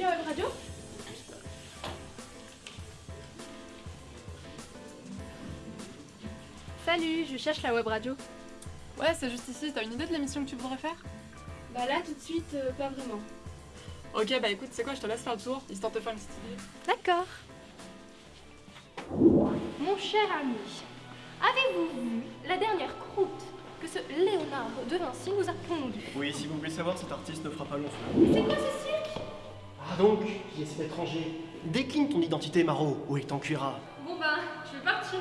la web radio Salut, je cherche la web radio. Ouais, c'est juste ici. T'as une idée de l'émission que tu voudrais faire? Bah là, tout de suite, euh, pas vraiment. Ok, bah écoute, c'est quoi, je te laisse faire le tour, histoire de te faire une petite idée. D'accord. Mon cher ami, avez-vous vu la dernière croûte que ce Léonard de Vinci nous a pondue Oui, si vous voulez savoir, cet artiste ne fera pas long feu. C'est quoi ce cirque Ah donc, qui est cet étranger Décline ton identité, Maro, ou il t'encuira. Bon bah, je vais partir.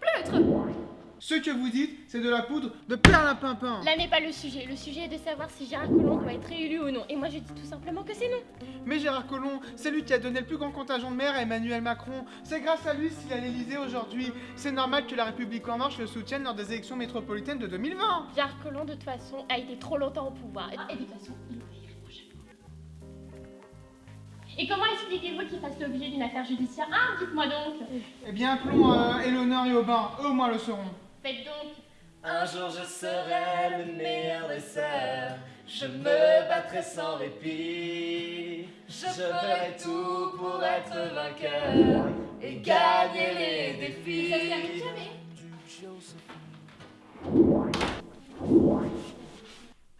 Pleutre Ce que vous dites, c'est de la poudre de perlimpinpin. Là n'est pas le sujet. Le sujet est de savoir si Gérard Collomb doit être réélu ou non. Et moi je dis tout simplement que c'est non. Mais Gérard Collomb, c'est lui qui a donné le plus grand contingent de maires à Emmanuel Macron. C'est grâce à lui s'il est à l'Elysée aujourd'hui. C'est normal que la République en marche le soutienne lors des élections métropolitaines de 2020. Gérard Collomb de toute façon a été trop longtemps au pouvoir. Et de toute façon, il expliquez-vous qu'il fasse l'objet d'une affaire judiciaire Ah, dites-moi donc Eh bien, appelons euh, Eleonore et Aubin, eux au moins le sauront. Faites donc Un jour je serai le meilleur des sœurs, je me battrai sans répit. Je ferai tout pour être vainqueur et gagner les défis. Ça jamais.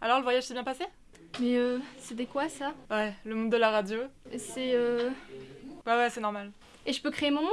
Alors, le voyage s'est bien passé? Mais euh, c'était quoi ça? Ouais, le monde de la radio. C'est euh... Ouais, ouais, c'est normal. Et je peux créer mon monde?